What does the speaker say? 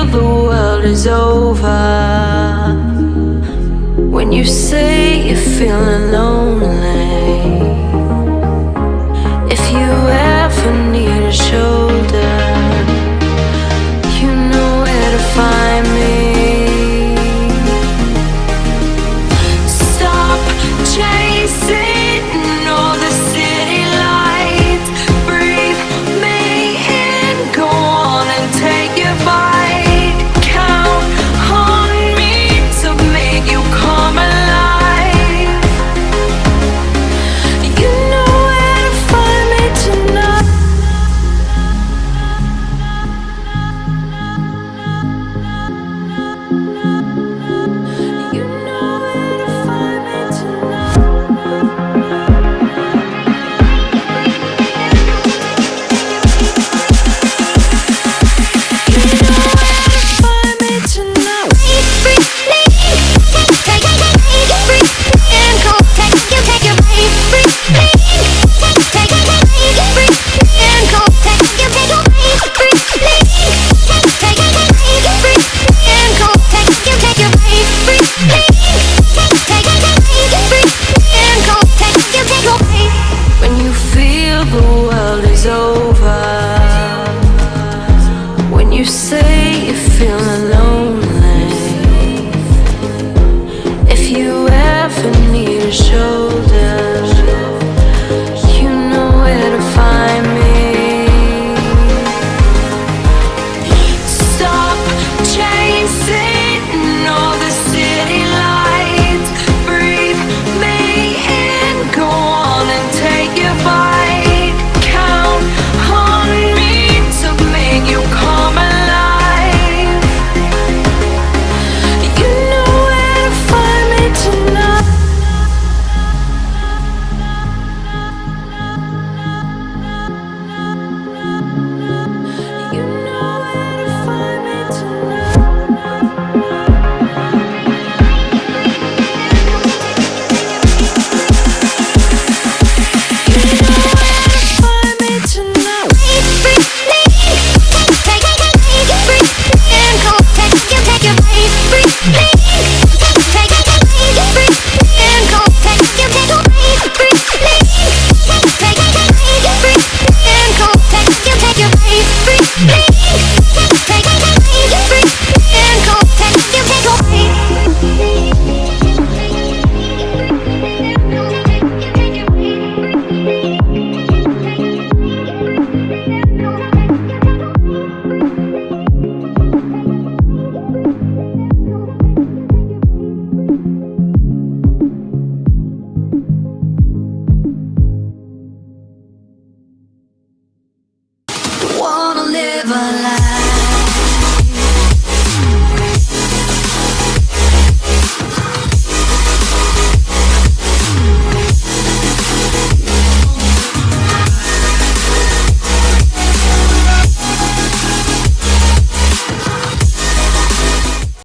feel the world is over. When you say you're feeling lonely If you ever need a show